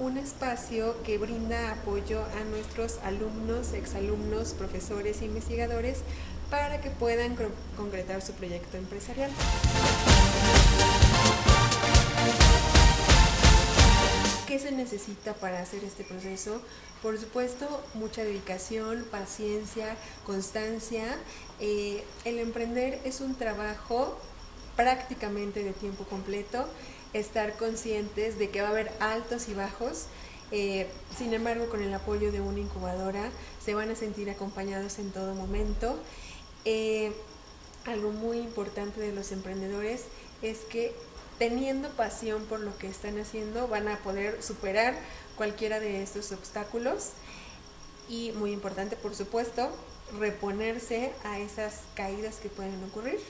un espacio que brinda apoyo a nuestros alumnos, exalumnos, profesores e investigadores para que puedan concretar su proyecto empresarial. ¿Qué se necesita para hacer este proceso? Por supuesto, mucha dedicación, paciencia, constancia. Eh, el emprender es un trabajo prácticamente de tiempo completo, estar conscientes de que va a haber altos y bajos, eh, sin embargo, con el apoyo de una incubadora se van a sentir acompañados en todo momento. Eh, algo muy importante de los emprendedores es que teniendo pasión por lo que están haciendo, van a poder superar cualquiera de estos obstáculos y muy importante, por supuesto, reponerse a esas caídas que pueden ocurrir.